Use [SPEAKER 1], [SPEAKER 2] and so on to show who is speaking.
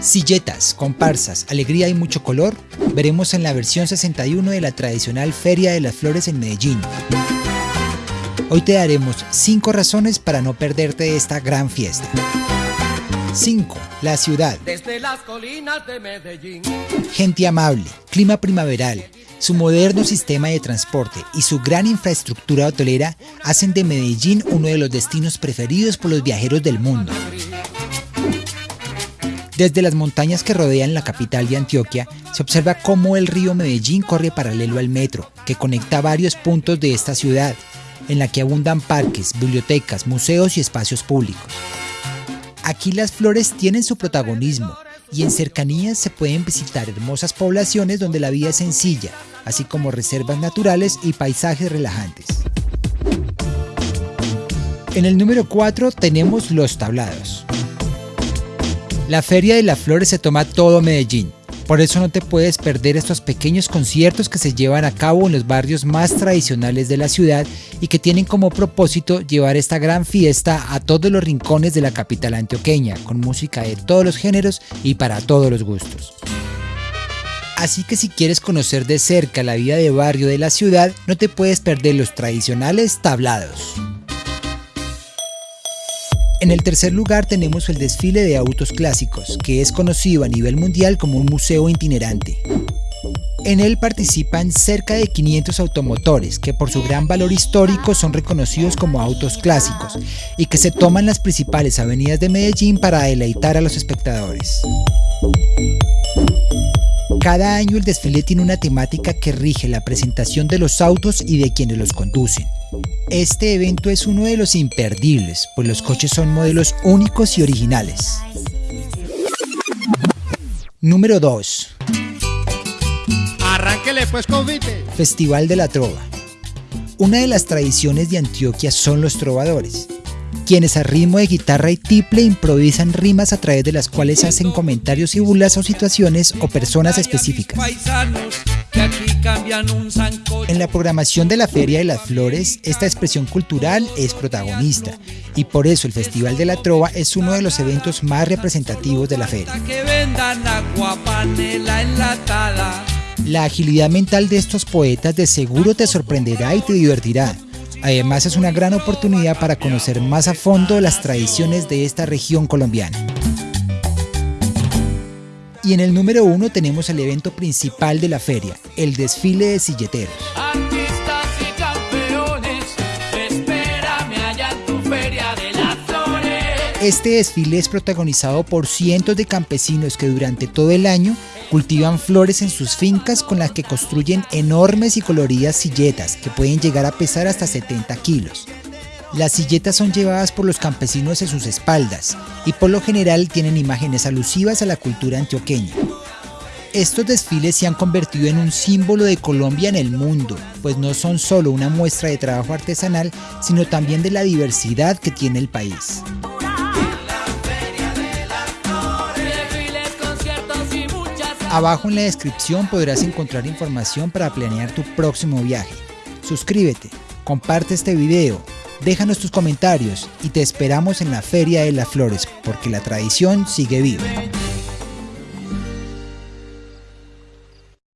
[SPEAKER 1] Silletas, comparsas, alegría y mucho color, veremos en la versión 61 de la tradicional Feria de las Flores en Medellín. Hoy te daremos 5 razones para no perderte esta gran fiesta. 5. La ciudad.
[SPEAKER 2] Desde las colinas de Medellín.
[SPEAKER 1] Gente amable, clima primaveral, su moderno sistema de transporte y su gran infraestructura hotelera hacen de Medellín uno de los destinos preferidos por los viajeros del mundo. Desde las montañas que rodean la capital de Antioquia, se observa cómo el río Medellín corre paralelo al metro, que conecta varios puntos de esta ciudad, en la que abundan parques, bibliotecas, museos y espacios públicos. Aquí las flores tienen su protagonismo y en cercanías se pueden visitar hermosas poblaciones donde la vida es sencilla, así como reservas naturales y paisajes relajantes. En el número 4 tenemos los tablados. La Feria de las Flores se toma todo Medellín, por eso no te puedes perder estos pequeños conciertos que se llevan a cabo en los barrios más tradicionales de la ciudad y que tienen como propósito llevar esta gran fiesta a todos los rincones de la capital antioqueña, con música de todos los géneros y para todos los gustos. Así que si quieres conocer de cerca la vida de barrio de la ciudad, no te puedes perder los tradicionales tablados. En el tercer lugar tenemos el desfile de autos clásicos, que es conocido a nivel mundial como un museo itinerante. En él participan cerca de 500 automotores que por su gran valor histórico son reconocidos como autos clásicos y que se toman las principales avenidas de Medellín para deleitar a los espectadores. Cada año el desfile tiene una temática que rige la presentación de los autos y de quienes los conducen. Este evento es uno de los imperdibles, pues los coches son modelos únicos y originales. Número 2.
[SPEAKER 2] Arránquele pues convite.
[SPEAKER 1] Festival de la Trova. Una de las tradiciones de Antioquia son los trovadores, quienes a ritmo de guitarra y tiple improvisan rimas a través de las cuales hacen comentarios y burlas o situaciones o personas específicas. En la programación de la Feria de las Flores, esta expresión cultural es protagonista y por eso el Festival de la Trova es uno de los eventos más representativos de la feria. La agilidad mental de estos poetas de seguro te sorprenderá y te divertirá. Además es una gran oportunidad para conocer más a fondo las tradiciones de esta región colombiana. Y en el número uno tenemos el evento principal de la feria, el desfile de silleteros. Este desfile es protagonizado por cientos de campesinos que durante todo el año cultivan flores en sus fincas con las que construyen enormes y coloridas silletas que pueden llegar a pesar hasta 70 kilos. Las silletas son llevadas por los campesinos en sus espaldas y por lo general tienen imágenes alusivas a la cultura antioqueña. Estos desfiles se han convertido en un símbolo de Colombia en el mundo, pues no son solo una muestra de trabajo artesanal, sino también de la diversidad que tiene el país. Abajo en la descripción podrás encontrar información para planear tu próximo viaje. Suscríbete, comparte este video, déjanos tus comentarios y te esperamos en la Feria de las Flores porque la tradición sigue viva.